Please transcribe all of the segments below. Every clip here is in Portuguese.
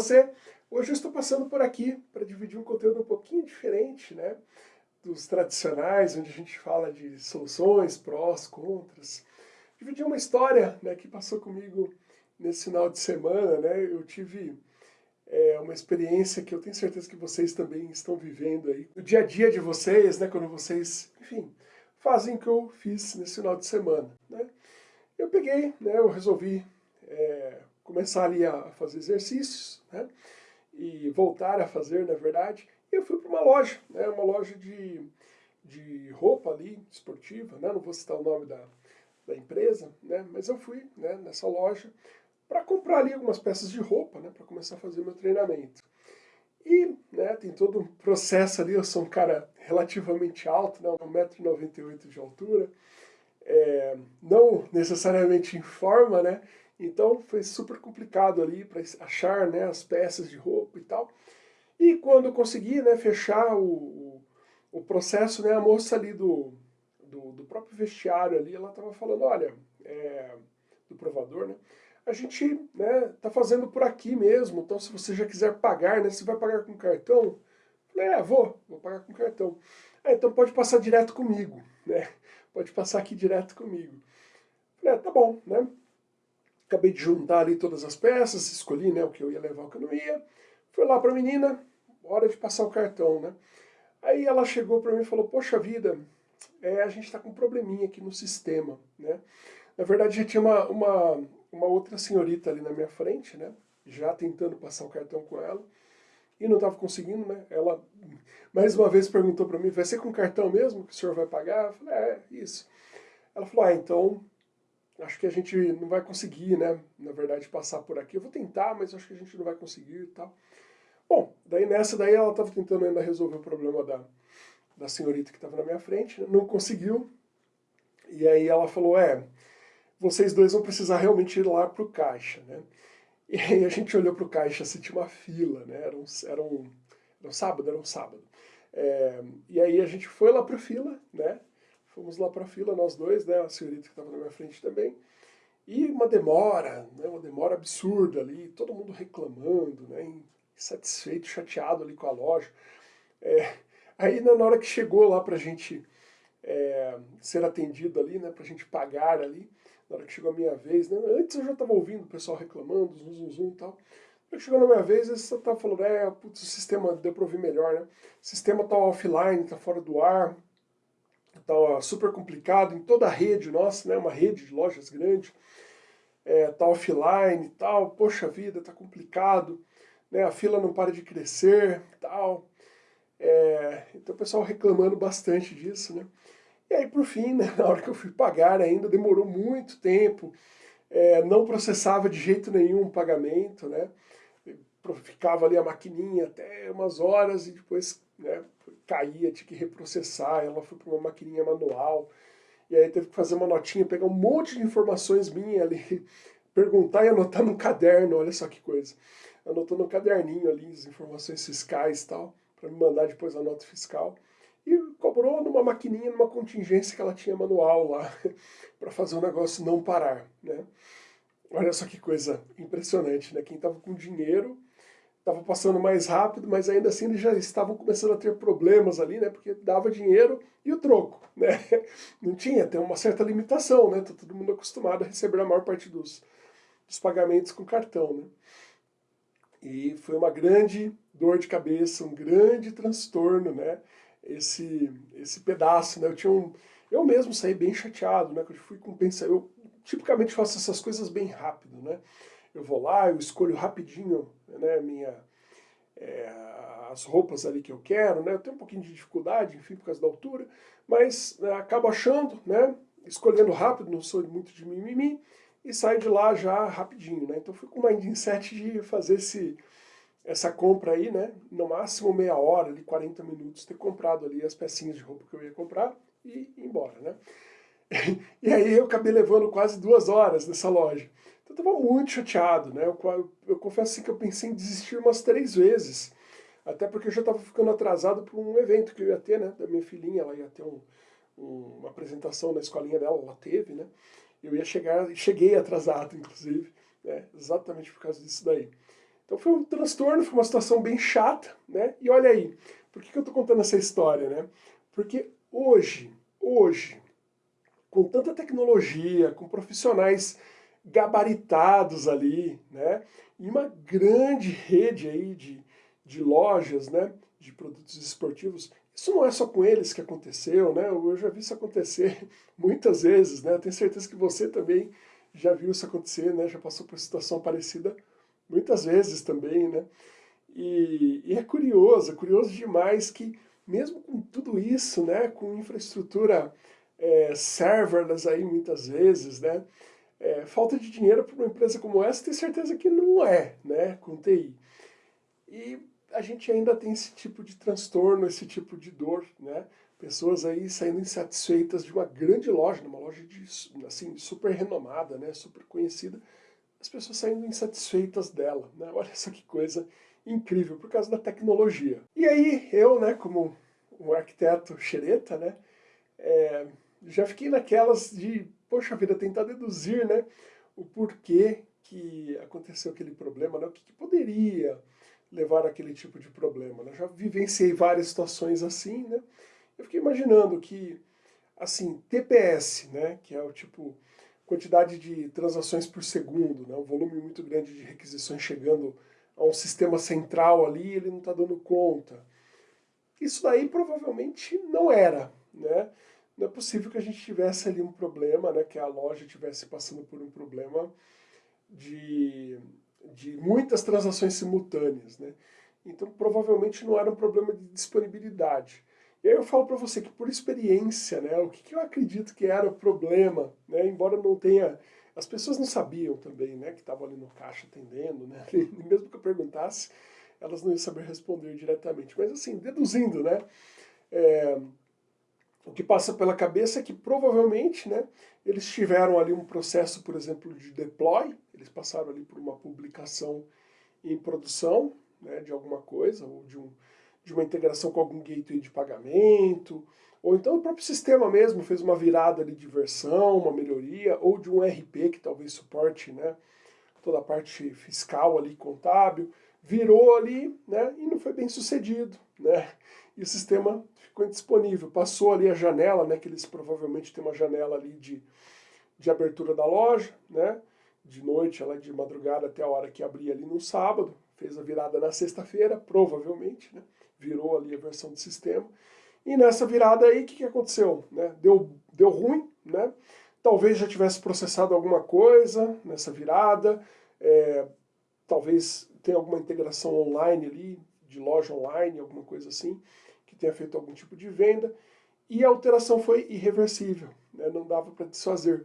você? Hoje eu estou passando por aqui para dividir um conteúdo um pouquinho diferente, né? Dos tradicionais, onde a gente fala de soluções, prós, contras. Dividir uma história né, que passou comigo nesse final de semana, né? Eu tive é, uma experiência que eu tenho certeza que vocês também estão vivendo aí. No dia a dia de vocês, né? Quando vocês, enfim, fazem o que eu fiz nesse final de semana, né? Eu peguei, né? Eu resolvi... É, começar ali a fazer exercícios, né? E voltar a fazer, na verdade. E eu fui para uma loja, né? Uma loja de, de roupa ali, esportiva, né? Não vou citar o nome da, da empresa, né? Mas eu fui né, nessa loja para comprar ali algumas peças de roupa, né? Para começar a fazer meu treinamento. E né, tem todo um processo ali, eu sou um cara relativamente alto, né, 1,98m de altura, é, não necessariamente em forma, né, então foi super complicado ali para achar né, as peças de roupa e tal. E quando eu consegui né, fechar o, o, processo, né, a moça ali do, do, do próprio vestiário ali, ela estava falando, olha, é, do provador, né, a gente né, tá fazendo por aqui mesmo, então se você já quiser pagar, né, você vai pagar com cartão? Falei, é, vou, vou pagar com cartão. Ah, então pode passar direto comigo, né, pode passar aqui direto comigo. Falei, é, tá bom, né, Acabei de juntar ali todas as peças, escolhi né, o que eu ia levar, o que eu não ia. Fui lá para a menina, hora de passar o cartão, né? Aí ela chegou para mim e falou, poxa vida, é, a gente está com um probleminha aqui no sistema, né? Na verdade já tinha uma, uma, uma outra senhorita ali na minha frente, né? Já tentando passar o cartão com ela. E não estava conseguindo, né? Ela mais uma vez perguntou para mim, vai ser com cartão mesmo que o senhor vai pagar? Eu falei, é, isso. Ela falou, ah, então acho que a gente não vai conseguir, né, na verdade, passar por aqui. Eu vou tentar, mas acho que a gente não vai conseguir e tal. Bom, daí nessa daí ela estava tentando ainda resolver o problema da, da senhorita que estava na minha frente, né? não conseguiu. E aí ela falou, é, vocês dois vão precisar realmente ir lá para o caixa, né? E aí a gente olhou para o caixa, assim, tinha uma fila, né? Era um, era um, era um sábado, era um sábado. É, e aí a gente foi lá para a fila, né? Fomos lá para a fila, nós dois, né, a senhorita que estava na minha frente também. E uma demora, né, uma demora absurda ali, todo mundo reclamando, né, insatisfeito, chateado ali com a loja. É, aí né, na hora que chegou lá para a gente é, ser atendido ali, né, para a gente pagar ali, na hora que chegou a minha vez, né, antes eu já estava ouvindo o pessoal reclamando, zum, zum, zum e tal. Que chegou na minha vez, você estava falando, é, putz, o sistema deu para ouvir melhor, né? O sistema está offline, está fora do ar, tá super complicado em toda a rede nossa, né, uma rede de lojas grande, é, tá offline tal, poxa vida, tá complicado, né, a fila não para de crescer tal. É, então o pessoal reclamando bastante disso, né. E aí por fim, né, na hora que eu fui pagar ainda, demorou muito tempo, é, não processava de jeito nenhum o pagamento, né, ficava ali a maquininha até umas horas e depois né, caía, tinha que reprocessar, ela foi para uma maquininha manual, e aí teve que fazer uma notinha, pegar um monte de informações minhas ali, perguntar e anotar no caderno, olha só que coisa. Anotou no caderninho ali as informações fiscais e tal, para me mandar depois a nota fiscal. E cobrou numa maquininha, numa contingência que ela tinha manual lá, para fazer o negócio não parar, né. Olha só que coisa impressionante, né? Quem estava com dinheiro estava passando mais rápido, mas ainda assim eles já estavam começando a ter problemas ali, né? Porque dava dinheiro e o troco, né? Não tinha, tem uma certa limitação, né? Tá todo mundo acostumado a receber a maior parte dos, dos pagamentos com cartão, né? E foi uma grande dor de cabeça, um grande transtorno, né? Esse, esse pedaço, né? Eu tinha um... Eu mesmo saí bem chateado, né? Eu fui com. Eu tipicamente faço essas coisas bem rápido, né? Eu vou lá, eu escolho rapidinho né, minha, é, as roupas ali que eu quero, né, eu tenho um pouquinho de dificuldade, enfim, por causa da altura, mas né, acabo achando, né, escolhendo rápido, não sou muito de mimimi, e saio de lá já rapidinho, né, então fui com uma mindset de fazer esse, essa compra aí, né, no máximo meia hora, ali, 40 minutos, ter comprado ali as pecinhas de roupa que eu ia comprar e ir embora, né. e aí eu acabei levando quase duas horas nessa loja. Então eu estava muito chateado, né? Eu, eu, confesso assim que eu pensei em desistir umas três vezes. Até porque eu já estava ficando atrasado para um evento que eu ia ter, né? Da minha filhinha, ela ia ter um, um, uma apresentação na escolinha dela, ela teve, né? Eu ia chegar, cheguei atrasado, inclusive, né? exatamente por causa disso daí. Então foi um transtorno, foi uma situação bem chata, né? E olha aí, por que, que eu estou contando essa história, né? Porque hoje, hoje, com tanta tecnologia, com profissionais gabaritados ali, né? E uma grande rede aí de, de lojas, né? De produtos esportivos. Isso não é só com eles que aconteceu, né? Eu já vi isso acontecer muitas vezes, né? Eu tenho certeza que você também já viu isso acontecer, né? Já passou por situação parecida muitas vezes também, né? E, e, é curioso, é curioso demais que mesmo com tudo isso, né, com infraestrutura é, serverless aí muitas vezes, né, é, falta de dinheiro para uma empresa como essa, tenho certeza que não é, né, com TI. E a gente ainda tem esse tipo de transtorno, esse tipo de dor, né, pessoas aí saindo insatisfeitas de uma grande loja, uma loja de, assim, super renomada, né, super conhecida, as pessoas saindo insatisfeitas dela, né, olha só que coisa incrível, por causa da tecnologia. E aí eu, né, como um arquiteto xereta, né, é, já fiquei naquelas de, poxa vida, tentar deduzir, né, o porquê que aconteceu aquele problema, né, o que, que poderia levar aquele tipo de problema. Né? Já vivenciei várias situações assim, né, eu fiquei imaginando que, assim, TPS, né, que é o tipo quantidade de transações por segundo, né, um volume muito grande de requisições chegando a um sistema central ali, ele não está dando conta. Isso daí provavelmente não era, né? Não é possível que a gente tivesse ali um problema, né, que a loja estivesse passando por um problema de, de muitas transações simultâneas, né? Então provavelmente não era um problema de disponibilidade. E aí eu falo para você que por experiência, né, o que, que eu acredito que era o problema, né, embora não tenha as pessoas não sabiam também, né, que estavam ali no caixa atendendo, né, mesmo que eu perguntasse, elas não iam saber responder diretamente. Mas assim, deduzindo, né, é, o que passa pela cabeça é que provavelmente, né, eles tiveram ali um processo, por exemplo, de deploy, eles passaram ali por uma publicação em produção, né, de alguma coisa, ou de, um, de uma integração com algum gateway de pagamento, ou então o próprio sistema mesmo fez uma virada ali de versão, uma melhoria, ou de um RP que talvez suporte né, toda a parte fiscal ali, contábil, virou ali né, e não foi bem sucedido. Né? E o sistema ficou indisponível. Passou ali a janela, né, que eles provavelmente têm uma janela ali de, de abertura da loja, né, de noite, ela de madrugada até a hora que abria ali no sábado, fez a virada na sexta-feira, provavelmente, né, virou ali a versão do sistema, e nessa virada aí, o que, que aconteceu? Né? Deu, deu ruim, né? talvez já tivesse processado alguma coisa nessa virada, é, talvez tenha alguma integração online ali, de loja online, alguma coisa assim, tenha feito algum tipo de venda, e a alteração foi irreversível, né? não dava para desfazer.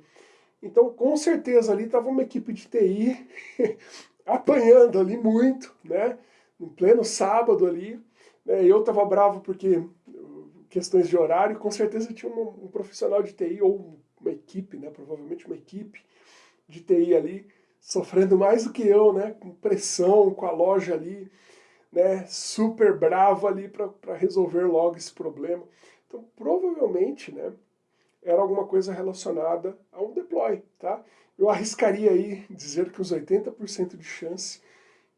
Então, com certeza ali estava uma equipe de TI apanhando ali muito, né? no pleno sábado ali, né? eu estava bravo porque questões de horário, com certeza tinha um, um, profissional de TI, ou uma equipe, né, provavelmente uma equipe de TI ali, sofrendo mais do que eu, né, com pressão, com a loja ali, né, super bravo ali para resolver logo esse problema. Então, provavelmente, né, era alguma coisa relacionada a um deploy, tá? Eu arriscaria aí dizer que uns 80% de chance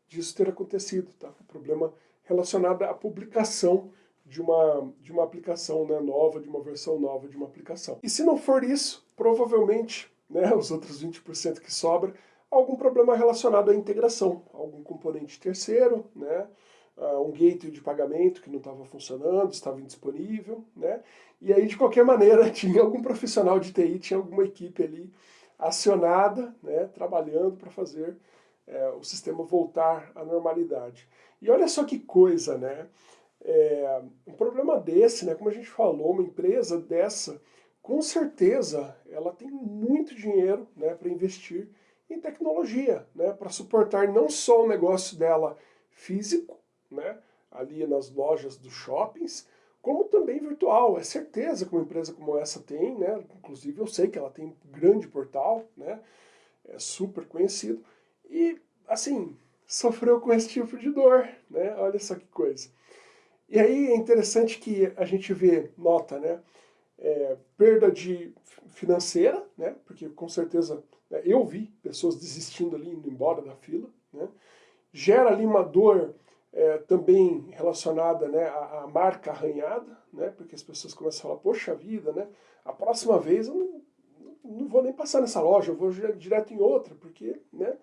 disso ter acontecido, tá? Um problema relacionado à publicação de uma, de uma aplicação né, nova, de uma versão nova de uma aplicação. E se não for isso, provavelmente, né, os outros 20% que sobra, algum problema relacionado à integração, algum componente terceiro, né, uh, um gateway de pagamento que não estava funcionando, estava indisponível, né, e aí de qualquer maneira tinha algum profissional de TI, tinha alguma equipe ali acionada, né, trabalhando para fazer é, o sistema voltar à normalidade. E olha só que coisa, né? É, um problema desse, né, como a gente falou, uma empresa dessa, com certeza ela tem muito dinheiro né, para investir em tecnologia, né, para suportar não só o negócio dela físico, né, ali nas lojas dos shoppings, como também virtual. É certeza que uma empresa como essa tem, né, inclusive eu sei que ela tem um grande portal, né, é super conhecido, e assim, sofreu com esse tipo de dor, né, olha só que coisa. E aí é interessante que a gente vê, nota, né, é, perda de financeira, né, porque com certeza eu vi pessoas desistindo ali, indo embora da fila, né, gera ali uma dor é, também relacionada né, à, à, marca arranhada, né, porque as pessoas começam a falar, poxa vida, né, a próxima vez eu não, não vou nem passar nessa loja, eu vou direto em outra, porque né,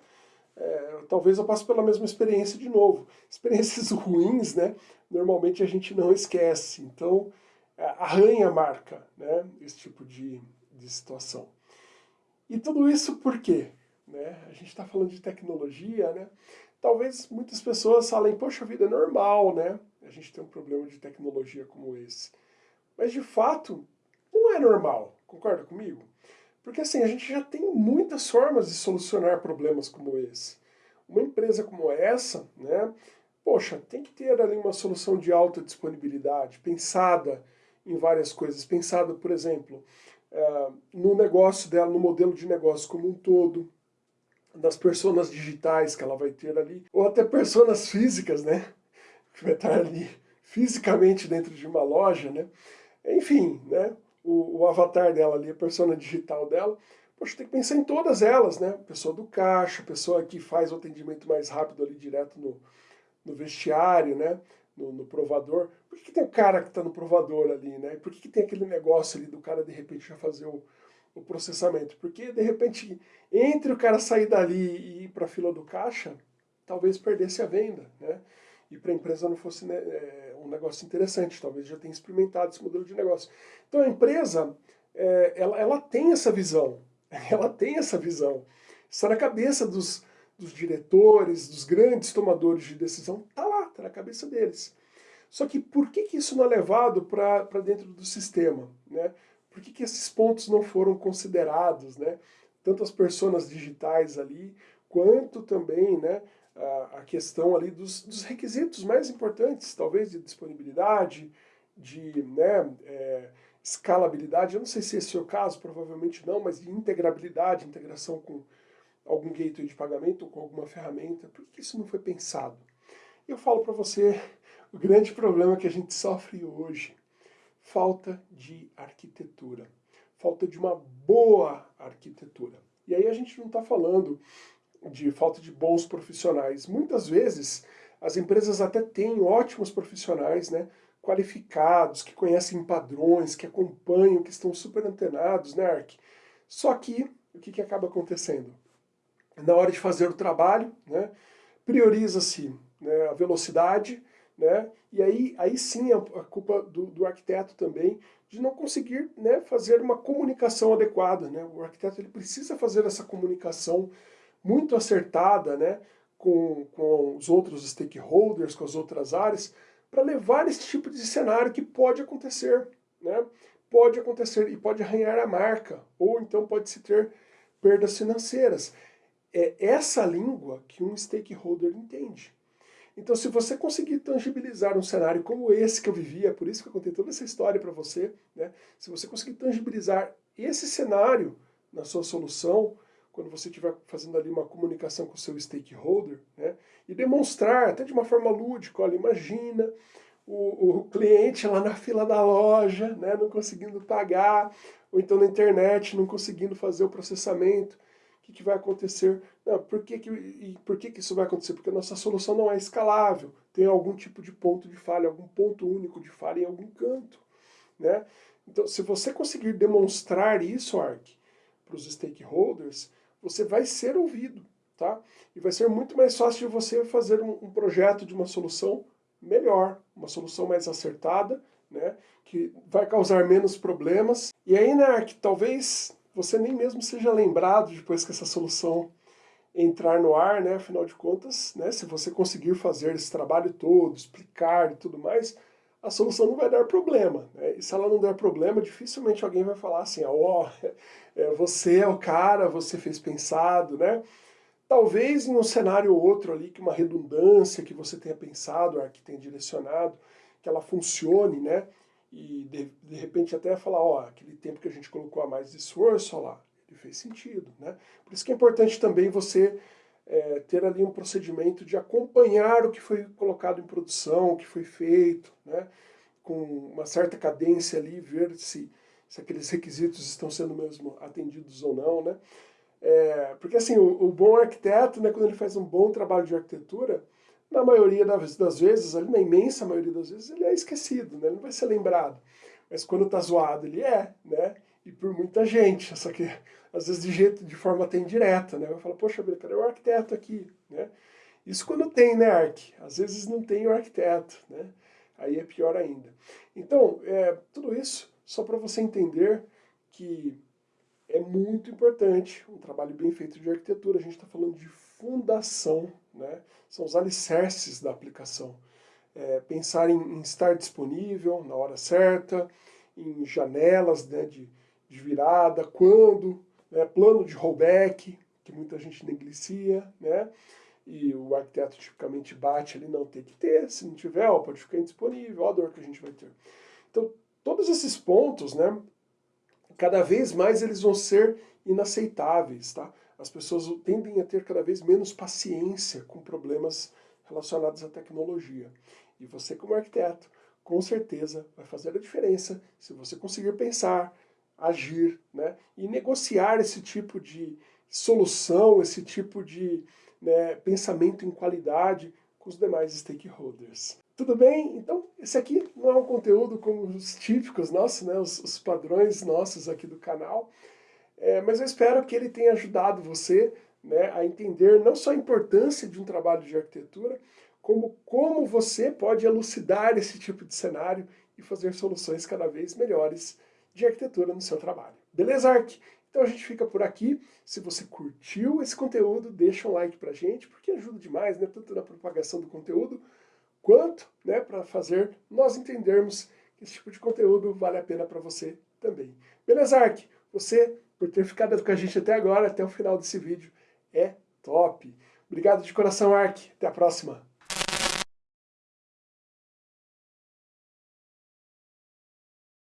é, talvez eu passe pela mesma experiência de novo. Experiências ruins, né, normalmente a gente não esquece, então é, arranha a marca, né, esse tipo de, de situação. E tudo isso por quê? Né? A gente está falando de tecnologia, né? talvez muitas pessoas falem, poxa vida, é normal, né? A gente tem um problema de tecnologia como esse. Mas de fato, não é normal, concorda comigo? Porque assim, a gente já tem muitas formas de solucionar problemas como esse. Uma empresa como essa, né, poxa, tem que ter ali uma solução de alta disponibilidade, pensada em várias coisas, pensada, por exemplo, uh, no negócio dela, no modelo de negócio como um todo, das personas digitais que ela vai ter ali, ou até personas físicas, né? Que vai estar ali fisicamente dentro de uma loja, né? Enfim, né? O, o avatar dela ali, a persona digital dela, poxa, tem que pensar em todas elas, né? Pessoa do caixa, pessoa que faz o atendimento mais rápido ali direto no, no vestiário, né? No, no, provador. Por que, que tem o cara que está no provador ali, né? Por que, que tem aquele negócio ali do cara de repente já fazer o, o processamento. Porque, de repente, entre o cara sair dali e ir para a fila do caixa, talvez perdesse a venda, né? E para a empresa não fosse né, é, um negócio interessante, talvez já tenha experimentado esse modelo de negócio. Então a empresa, é, ela, ela tem essa visão, ela tem essa visão. Está na cabeça dos, dos diretores, dos grandes tomadores de decisão, está lá, está na cabeça deles. Só que por que, que isso não é levado para dentro do sistema? Né? por que, que esses pontos não foram considerados, né? Tanto as personas digitais ali, quanto também né, a, a questão ali dos, dos, requisitos mais importantes, talvez de disponibilidade, de né, é, escalabilidade, eu não sei se esse é o caso, provavelmente não, mas de integrabilidade, integração com algum gateway de pagamento ou com alguma ferramenta, por que isso não foi pensado? Eu falo para você o grande problema que a gente sofre hoje falta de arquitetura, falta de uma boa arquitetura. E aí a gente não está falando de falta de bons profissionais. Muitas vezes as empresas até têm ótimos profissionais, né, qualificados, que conhecem padrões, que acompanham, que estão super antenados, né, Ark? Só que, o que, que acaba acontecendo? Na hora de fazer o trabalho, né, prioriza-se né, a velocidade, né? E aí, aí sim a, a culpa do, do, arquiteto também de não conseguir né, fazer uma comunicação adequada. Né? O arquiteto ele precisa fazer essa comunicação muito acertada né, com, com os outros stakeholders, com as outras áreas, para levar esse tipo de cenário que pode acontecer. Né? Pode acontecer e pode arranhar a marca, ou então pode se ter perdas financeiras. É essa língua que um stakeholder entende. Então, se você conseguir tangibilizar um cenário como esse que eu vivia, é por isso que eu contei toda essa história para você, né? se você conseguir tangibilizar esse cenário na sua solução, quando você estiver fazendo ali uma comunicação com o seu stakeholder, né? e demonstrar, até de uma forma lúdica, olha, imagina o, o cliente lá na fila da loja, né? não conseguindo pagar, ou então na internet, não conseguindo fazer o processamento, que, que vai acontecer? Não, por que, que, e por que, que isso vai acontecer? Porque a nossa solução não é escalável, tem algum tipo de ponto de falha, algum ponto único de falha em algum canto. Né? Então, se você conseguir demonstrar isso, Ark, para os stakeholders, você vai ser ouvido. Tá? E vai ser muito mais fácil de você fazer um, um projeto de uma solução melhor, uma solução mais acertada, né? que vai causar menos problemas. E aí, né, Ark, talvez você nem mesmo seja lembrado depois que essa solução entrar no ar, né? Afinal de contas, né? Se você conseguir fazer esse trabalho todo, explicar e tudo mais, a solução não vai dar problema. Né? E se ela não der problema, dificilmente alguém vai falar assim, ó, oh, é, você é o cara, você fez pensado, né? Talvez em um cenário ou outro ali, que uma redundância que você tenha pensado, que tenha direcionado, que ela funcione, né? E de, de repente até falar, ó, aquele tempo que a gente colocou a mais de esforço, ó lá, ele fez sentido, né? Por isso que é importante também você é, ter ali um procedimento de acompanhar o que foi colocado em produção, o que foi feito, né? Com uma certa cadência ali, ver se, se aqueles requisitos estão sendo mesmo atendidos ou não, né? É, porque assim, o, o, bom arquiteto, né, quando ele faz um bom trabalho de arquitetura, na maioria das, das vezes, ali na imensa maioria das vezes, ele é esquecido, né, ele não vai ser lembrado. Mas quando tá zoado, ele é, né? E por muita gente, só que às vezes de jeito, de forma até indireta, né? Vai falar, poxa, cadê o arquiteto aqui, né? Isso quando tem, né, Arc? Às vezes não tem o arquiteto, né? Aí é pior ainda. Então, é, tudo isso só para você entender que é muito importante um trabalho bem feito de arquitetura. A gente está falando de fundação, né? São os alicerces da aplicação. É, pensar em, em, estar disponível na hora certa, em janelas né, de, de virada, quando, né, plano de rollback, que muita gente negligencia, né? e o arquiteto tipicamente bate ali, não tem que ter, se não tiver, ó, pode ficar indisponível, ó a dor que a gente vai ter. Então, todos esses pontos, né, cada vez mais eles vão ser inaceitáveis, tá? As pessoas tendem a ter cada vez menos paciência com problemas relacionados à tecnologia. E você como arquiteto, com certeza vai fazer a diferença se você conseguir pensar, agir, né, e negociar esse tipo de solução, esse tipo de né, pensamento em qualidade com os demais stakeholders. Tudo bem? Então, esse aqui não é um conteúdo como os típicos nossos, né, os, os padrões nossos aqui do canal, é, mas eu espero que ele tenha ajudado você né, a entender não só a importância de um trabalho de arquitetura, como como você pode elucidar esse tipo de cenário e fazer soluções cada vez melhores de arquitetura no seu trabalho. Beleza, Ark? Então a gente fica por aqui. Se você curtiu esse conteúdo, deixa um like pra gente, porque ajuda demais, né? Tanto na propagação do conteúdo, quanto né, para fazer nós entendermos que esse tipo de conteúdo vale a pena para você também. Beleza, Ark? Você, por ter ficado com a gente até agora, até o final desse vídeo, é top. Obrigado de coração, Ark. Até a próxima.